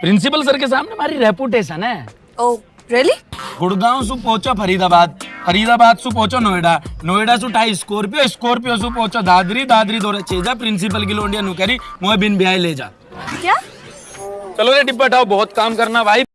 Principal sir के सामने हमारी रेपुटेशन है। ओ रियली गुड़गांव से पहुंचो फरीदाबाद। फरीदाबाद से पहुंचो नोएडा। नोएडा से टाई स्कॉर्पियो स्कॉर्पियो से पहुंचो दादरी। दादरी दौरे चेजा प्रिंसिपल की लोंडिया नुकरी मोह बिन ब्याह ले जा। क्या? चलो रे डिब्बा बहुत काम करना भाई।